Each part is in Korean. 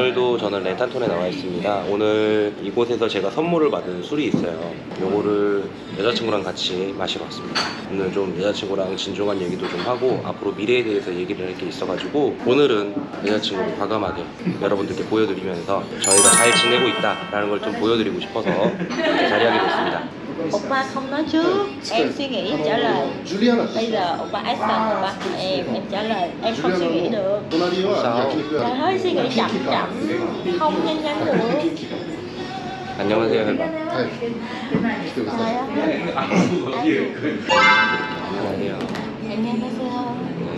오늘도 저는 렌탄톤에 나와 있습니다. 오늘 이곳에서 제가 선물을 받은 술이 있어요. 요거를 여자친구랑 같이 마시러 왔습니다. 오늘 좀 여자친구랑 진중한 얘기도 좀 하고 앞으로 미래에 대해서 얘기를 할 게 있어가지고 오늘은 여자친구를 과감하게 여러분들께 보여드리면서 저희가 잘 지내고 있다라는 걸 좀 보여드리고 싶어서 됐습니다. Obama không nói trước. Em suy nghĩ trả lời. Bây giờ Obama Aston Obama em Em trả lời. Em không suy nghĩ được. Sao? Trời ơi suy nghĩ chậm chậm. Không nhanh nhanh được. 안녕하세요 해봐 안녕하세요 안녕하세요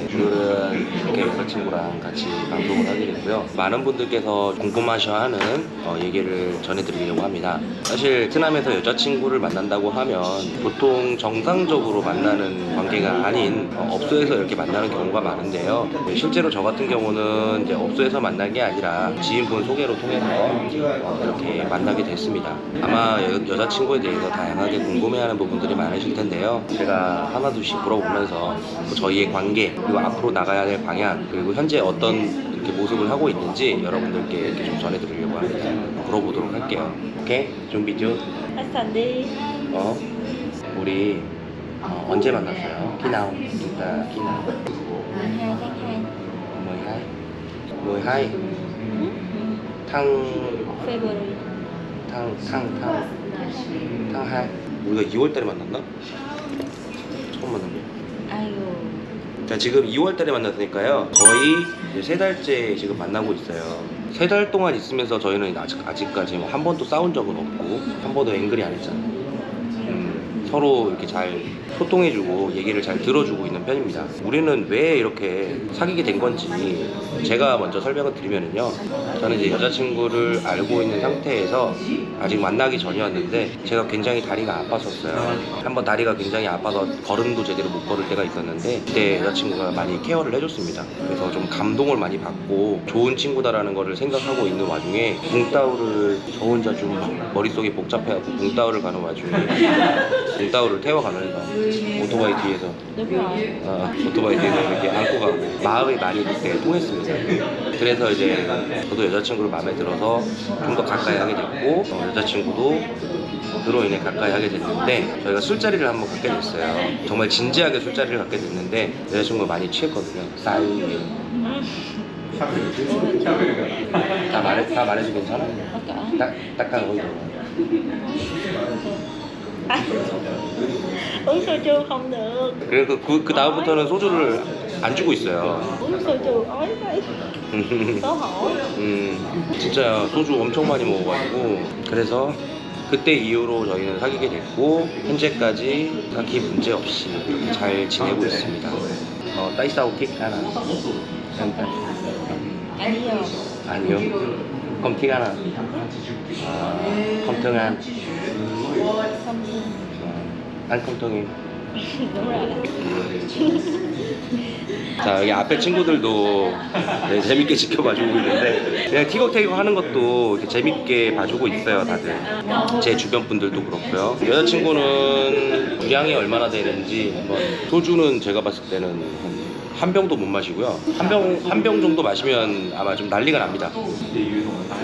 네, 오늘은 이렇게 여자친구랑 같이 방송을 하게 됐고요. 많은 분들께서 궁금하셔하는 어, 얘기를 전해드리려고 합니다. 사실 베트남에서 여자친구를 만난다고 하면 보통 정상적으로 만나는 관계가 아닌 어, 업소에서 이렇게 만나는 경우가 많은데요. 네, 실제로 저 같은 경우는 이제 업소에서 만난 게 아니라 지인분 소개로 통해서 어, 이렇게 만나게 됐습니다. 아마 여, 여자친구에 대해서 다양하게 궁금해하는 부분들이 많으실 텐데요. 제가 하나둘씩 물어보면서 뭐 저희의 관계 그리고 앞으로 나가야 될 방향 그리고 현재 어떤 이렇게 모습을 하고 있는지 여러분들께 이렇게 좀 전해드리려고 합니다. 물어보도록 할게요. 오케이? 준비죠? Action đi 어? 우리 어, 언제 만났어요? 키나오 진짜 키나오 12 tháng 2 12탕 February 탕, 탕, 탕, 탕2 우리가 2월달에 만났나? 처음 만났네 아이고 자 지금 2월달에 만났으니까요. 거의 세 달째 지금 만나고 있어요. 세 달 동안 있으면서 저희는 아직, 아직까지 뭐한 번도 싸운 적은 없고 한 번도 앵글이 안 했잖아요. 음, 서로 이렇게 잘 소통해주고 얘기를 잘 들어주고 있는 편입니다. 우리는 왜 이렇게 사귀게 된 건지 제가 먼저 설명을 드리면은요. 저는 이제 여자친구를 알고 있는 상태에서 아직 만나기 전이었는데 제가 굉장히 다리가 아팠었어요. 한번 다리가 굉장히 아파서 걸음도 제대로 못 걸을 때가 있었는데 그때 여자친구가 많이 케어를 해줬습니다. 그래서 좀 감동을 많이 받고 좋은 친구다라는 거를 생각하고 있는 와중에 붕따오를 저 혼자 좀 머릿속이 복잡해갖고 붕따오를 가는 와중에 붕따오를 태워가면서 오토바이 뒤에서 어, 오토바이 뒤에서 이렇게 안고 가고 마음이 많이 그때 통했습니다. 그래서 이제 저도 여자친구를 마음에 들어서 좀 더 가까이 하게 됐고 어, 여자친구도 그로 인해 가까이 하게 됐는데 저희가 술자리를 한번 갖게 됐어요. 정말 진지하게 술자리를 갖게 됐는데 여자친구가 많이 취했거든요. 싸이 다 말해 다 말해도 괜찮아? 딱딱 거기 à, Uống soju không được 그래서 그, 그 다음부터는 소주를 안 주고 있어요. Uống soju ói vậy Xấu hổ 음, 진짜 소주 엄청 많이 먹어가지고 그래서 그때 이후로 저희는 사귀게 됐고 현재까지 딱히 문제 없이 잘 지내고 있습니다. 어, 따이싸우 킥 하나. 아니요 아니요. 킥 하나. 아, 컴통한. Đúng rồi 자 여기 앞에 친구들도 네, 재밌게 지켜봐주고 있는데 그냥 티격태격 하는 것도 이렇게 재밌게 봐주고 있어요 다들. 제 주변 분들도 그렇고요. 여자친구는 주량이 얼마나 되는지 한번 소주는 제가 봤을 때는 한 한 병도 못 마시고요. 한 병 한 병 정도 마시면 아마 좀 난리가 납니다.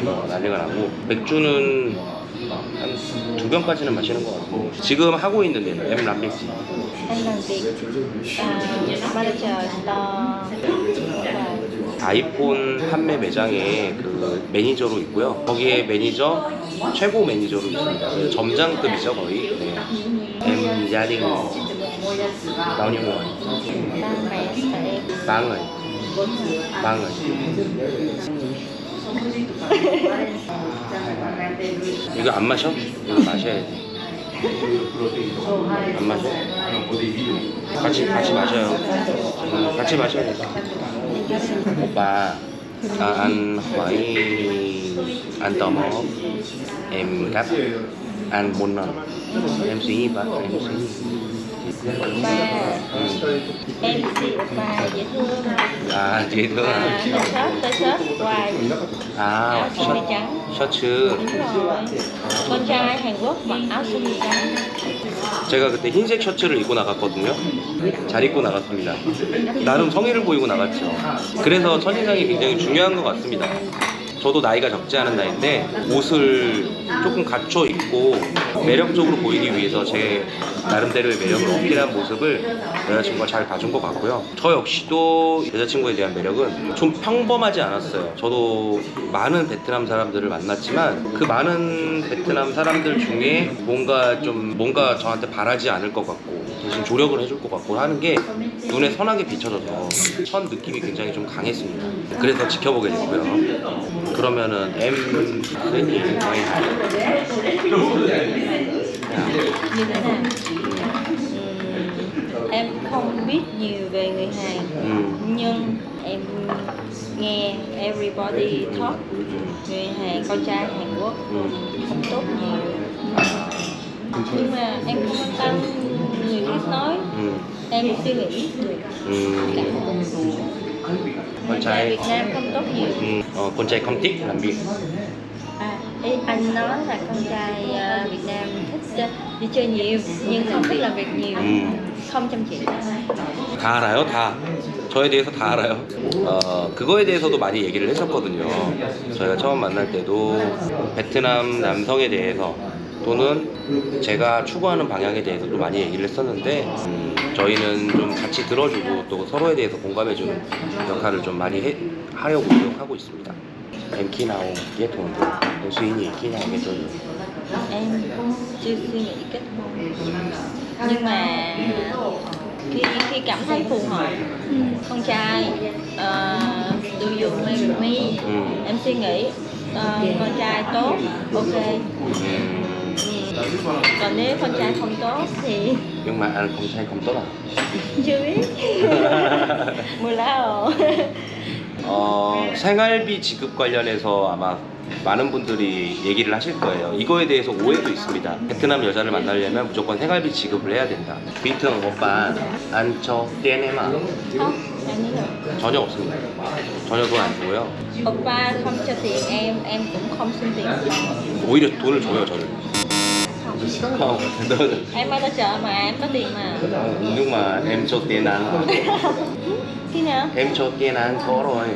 어, 난리가 나고. 맥주는 한 두 병까지는 마시는 것 같고 지금 하고 있는 데는 làm việc à, manager store 아이폰 판매 매장에 그 매니저로 있고요. 거기에 매니저 최고 매니저로 있습니다. 점장급이죠 거의. 네. em ba người. ba người. 이거 안 마셔? 이거 마셔야 돼. 안 마셔? 같이 같이 마셔요. 음, 같이 마셔야 돼. 오빠 bốn lần em suy nghĩ vậy em suy nghĩ T-shirt T-shirt hoài à Áo sơ mi 셔, trắng 셔츠 Hàn Quốc mặc áo sơ mi trắng 제가 그때 흰색 셔츠를 입고 나갔거든요 잘 입고 나갔습니다 나름 성의를 보이고 나갔죠 그래서 첫인상이 굉장히 중요한 것 같습니다 저도 나이가 적지 않은 나이인데 옷을 조금 갖춰 입고 매력적으로 보이기 위해서 제 나름대로의 매력을 어필한 모습을 여자친구가 잘 봐준 것 같고요. 저 역시도 여자친구에 대한 매력은 좀 평범하지 않았어요. 저도 많은 베트남 사람들을 만났지만 그 많은 베트남 사람들 중에 뭔가 좀 뭔가 저한테 바라지 않을 것 같고 대신 조력을 해줄 것 같고 하는 게 눈에 선하게 비춰져서 첫 느낌이 굉장히 좀 강했습니다. 그래서 지켜보게 됐고요. 그러면은 em thích những cái quay. Hài em không biết nhiều về người Hàn ừ. nhưng em nghe everybody talk người Hàn con trai Hàn Quốc. Ừ. Không tốt nhiều. Nhưng mà em không quan tâm người khác nói. Ừ. em suy nghĩ được ừ. cả con trai Việt Nam không tốt nhiều 음, 어, con trai không thích làm việc à, ý anh nói là con trai ờ, Việt Nam thích ờ, đi chơi nhiều nhưng không thích làm việc nhiều 음. không chăm chỉ 다 알아요? 다 저에 대해서 다 알아요. 어, 그거에 대해서도 많이 얘기를 했었거든요. 저희가 처음 만날 때도 베트남 남성에 대해서 또는 제가 추구하는 방향에 대해서도 많이 얘기를 했었는데 음, 저희는 좀 같이 들어주고 또 서로에 대해서 공감해주는 역할을 좀 많이 해, 하려고 노력하고 있습니다. Em khi nào kết hôn? Em suy nghĩ khi nào kết hôn? em chưa suy nghĩ kết hôn nhưng mà khi khi cảm thấy phù hợp con trai uh, do you marry me Ừ. em suy nghĩ con trai tốt ok 음, Ừ. còn nếu con trai không tốt thì nhưng mà anh không sai không tốt à? chưa biết 몰라요 어, 생활비 지급 관련해서 아마 많은 분들이 얘기를 하실 거예요. 이거에 대해서 오해도 있습니다. 베트남 여자를 만나려면 무조건 생활비 지급을 해야 된다. 비트는 오빠 안쳐 떼네마 전혀 없습니다. 전혀 돈 안 주고요. oppa không cho tiền em em cũng không xin tiền oppa 오히려 돈을 줘요 저를. 어, 너는 em ở chợ mà em có tiền mà nhưng mà em cho tiền ăn khi nào em cho tiền ăn có rồi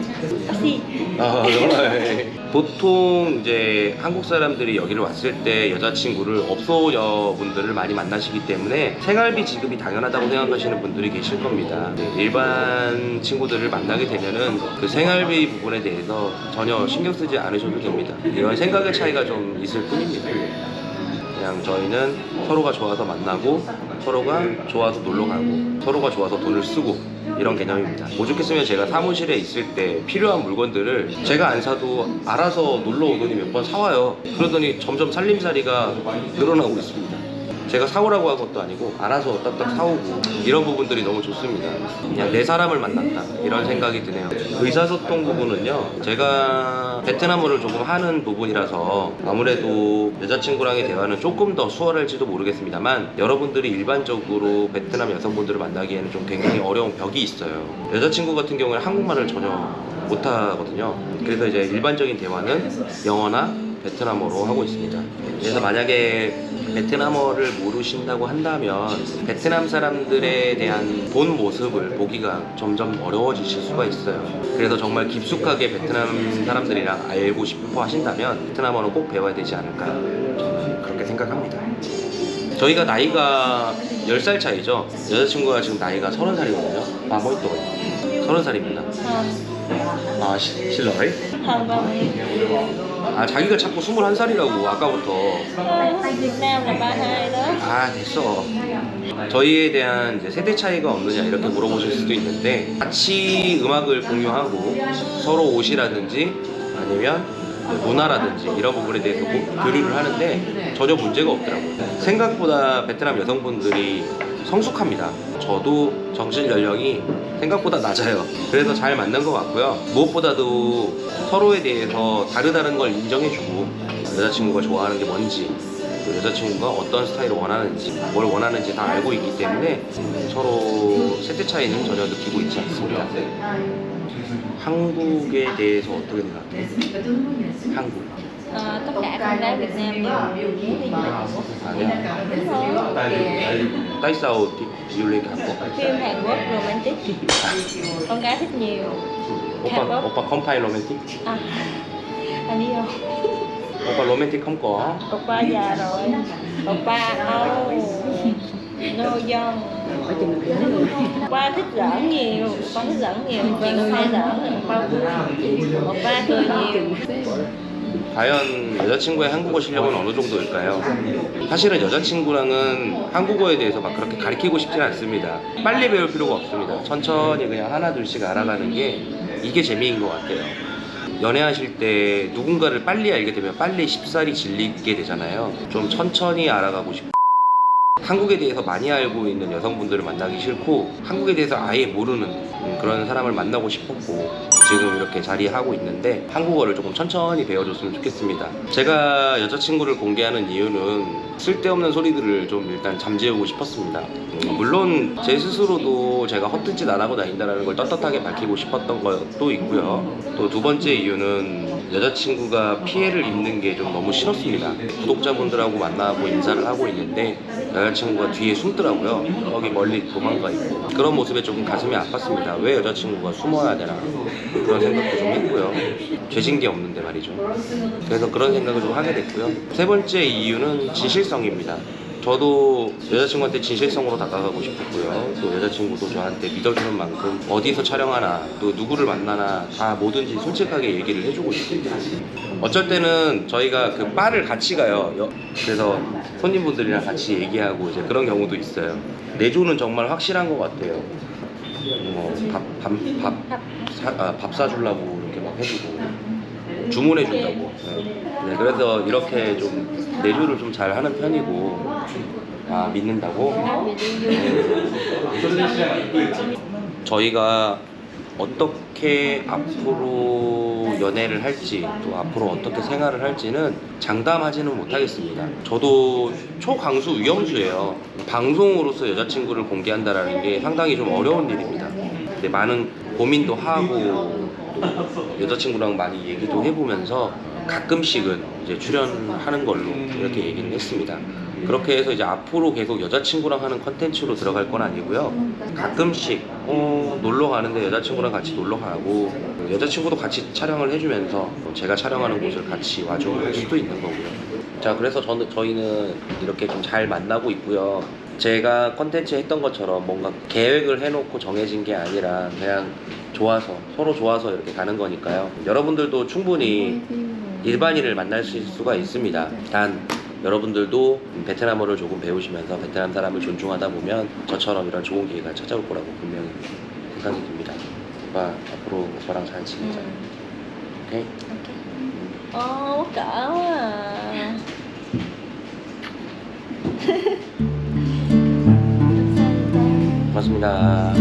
taxi 어, 정말. 보통 이제 한국 사람들이 여기를 왔을 때 여자친구를 업소 여분들을 많이 만나시기 때문에 생활비 지급이 당연하다고 생각하시는 분들이 계실 겁니다. 네, 일반 친구들을 만나게 되면은 그 생활비 부분에 대해서 전혀 신경 쓰지 않으셔도 됩니다. 이런 생각의 차이가 좀 있을 뿐입니다. 그냥 저희는 서로가 좋아서 만나고 서로가 좋아서 놀러 가고 서로가 좋아서 돈을 쓰고 이런 개념입니다. 오죽했으면 제가 사무실에 있을 때 필요한 물건들을 제가 안 사도 알아서 놀러 오더니 몇 번 사와요. 그러더니 점점 살림살이가 늘어나고 있습니다. 제가 사오라고 한 것도 아니고 알아서 딱딱 사오고 이런 부분들이 너무 좋습니다. 그냥 내 사람을 만났다 이런 생각이 드네요. 의사소통 부분은요 제가 베트남어를 조금 하는 부분이라서 아무래도 여자친구랑의 대화는 조금 더 수월할지도 모르겠습니다만 여러분들이 일반적으로 베트남 여성분들을 만나기에는 좀 굉장히 어려운 벽이 있어요. 여자친구 같은 경우에는 한국말을 전혀 못하거든요. 그래서 이제 일반적인 대화는 영어나 베트남어로 하고 있습니다. 그래서 만약에 베트남어를 모르신다고 한다면 베트남 사람들에 대한 본 모습을 보기가 점점 어려워지실 수가 있어요. 그래서 정말 깊숙하게 베트남 사람들이랑 알고 싶어 하신다면 베트남어는 꼭 배워야 되지 않을까 저는 그렇게 생각합니다. 저희가 나이가 10살 차이죠. 여자친구가 지금 나이가 30살이거든요. 아, 뭐또 30살입니다. không 아, 시- 실러이? 아, 자기가 자꾸 21살이라고 아까부터. Ờ, Việt Nam là 32 đó 아 됐어. 저희에 대한 이제 세대 차이가 없느냐 이렇게 물어보실 수도 있는데 같이 음악을 공유하고 서로 옷이라든지 아니면 문화라든지 이런 부분에 대해서 고- 교류를 하는데 전혀 문제가 없더라고요. 생각보다 베트남 여성분들이 성숙합니다 저도 정신 연령이 생각보다 낮아요 그래서 잘 맞는 것 같고요 무엇보다도 서로에 대해서 다르다는 걸 인정해주고 여자친구가 좋아하는 게 뭔지 또 여자친구가 어떤 스타일을 원하는지 뭘 원하는지 다 알고 있기 때문에 서로 세대 차이는 전혀 느끼고 있지 않습니다. 한국에 대해서 어떻게 생각해? 한국. Ờ, Tất cả con gái Việt Nam đều muốn đi du lịch Hàn Quốc 아니야. Đúng rồi tại sao đi du lịch Hàn Quốc? Phim Hàn Quốc romantic Con gái thích nhiều 오빠 Hàn Quốc 오빠 컴파일 로맨틱? à, anh yêu 오빠 로맨틱 không có oppa già rồi oppa âu no young oppa thích giỡn nhiều oppa thích giỡn nhiều chị cũng hay giỡn oppa oppa cười nhiều 과연 여자친구의 한국어 실력은 어느 정도일까요? 사실은 여자친구랑은 한국어에 대해서 막 그렇게 가르치고 싶진 않습니다. 빨리 배울 필요가 없습니다. 천천히 그냥 하나 둘씩 알아가는 게 이게 재미인 것 같아요. 연애하실 때 누군가를 빨리 알게 되면 빨리 쉽사리 질리게 되잖아요. 좀 천천히 알아가고 싶고 한국에 대해서 많이 알고 있는 여성분들을 만나기 싫고 한국에 대해서 아예 모르는 음, 그런 사람을 만나고 싶었고 지금 이렇게 자리하고 있는데 한국어를 조금 천천히 배워줬으면 좋겠습니다. 제가 여자친구를 공개하는 이유는 쓸데없는 소리들을 좀 일단 잠재우고 싶었습니다. 음, 물론 제 스스로도 제가 헛된 짓 안 하고 다닌다는 걸 떳떳하게 밝히고 싶었던 것도 있고요. 또 두 번째 이유는 여자친구가 피해를 입는 게 좀 너무 싫었습니다. 구독자분들하고 만나고 인사를 하고 있는데 여자친구가 뒤에 숨더라고요. 저기 멀리 도망가 있고 그런 모습에 조금 가슴이 아팠습니다. 왜 여자친구가 숨어야 되나 그런 생각도 좀 했고요. 죄진 게 없는데 말이죠. 그래서 그런 생각을 좀 하게 됐고요. 세 번째 이유는 진실성입니다. 저도 여자친구한테 진실성으로 다가가고 싶었고요. 또 여자친구도 저한테 믿어주는 만큼 어디서 촬영하나 또 누구를 만나나 다 뭐든지 솔직하게 얘기를 해주고 있습니다. 어쩔 때는 저희가 그 바를 같이 가요. 여- 그래서 손님분들이랑 같이 얘기하고 이제 그런 경우도 있어요. 내조는 정말 확실한 것 같아요. 뭐 밥, 밥, 밥, 사, 아, 밥 사주려고 이렇게 막 해주고 주문해 준다고. 네. 네, 그래서 이렇게 좀 내조를 좀 잘 하는 편이고 아 믿는다고. 저희가 어떻게 앞으로 연애를 할지 또 앞으로 어떻게 생활을 할지는 장담하지는 못하겠습니다. 저도 초강수 위험수예요. 방송으로서 여자친구를 공개한다라는 게 상당히 좀 어려운 일입니다. 많은 고민도 하고 또 여자친구랑 많이 얘기도 해보면서 가끔씩은 이제 출연하는 걸로 이렇게 얘기를 했습니다. 그렇게 해서 이제 앞으로 계속 여자친구랑 하는 컨텐츠로 들어갈 건 아니고요. 가끔씩 어, 놀러 가는데 여자친구랑 같이 놀러 가고 여자친구도 같이 촬영을 해주면서 또 제가 촬영하는 곳을 같이 와주고 할 수도 있는 거고요. 자, 그래서 저는 저희는 이렇게 좀 잘 만나고 있고요. 제가 컨텐츠 했던 것처럼 뭔가 계획을 해놓고 정해진 게 아니라 그냥 좋아서 서로 좋아서 이렇게 가는 거니까요. 여러분들도 충분히 일반인을 만날 수 수가 있습니다. 단 여러분들도 베트남어를 조금 배우시면서 베트남 사람을 존중하다 보면 저처럼 이런 좋은 기회가 찾아올 거라고 분명히 생각이 듭니다. 오빠 앞으로 오빠랑 잘 지내자. 오케이? Quá à. 고맙습니다.